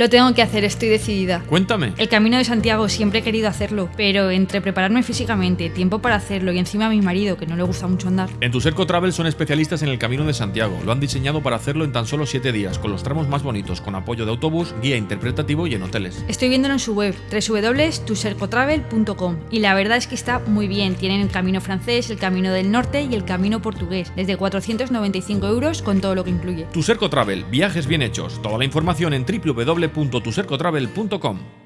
Lo tengo que hacer, estoy decidida. Cuéntame. El camino de Santiago siempre he querido hacerlo, pero entre prepararme físicamente, tiempo para hacerlo y encima a mi marido, que no le gusta mucho andar. En Tuserco Travel son especialistas en el Camino de Santiago. Lo han diseñado para hacerlo en tan solo 7 días, con los tramos más bonitos, con apoyo de autobús, guía interpretativo y en hoteles. Estoy viéndolo en su web, www.tusercotravel.com, y la verdad es que está muy bien. Tienen el camino francés, el camino del norte y el camino portugués, desde 495 euros con todo lo que incluye. Tuserco Travel, viajes bien hechos. Toda la información en www.tusercotravel.com.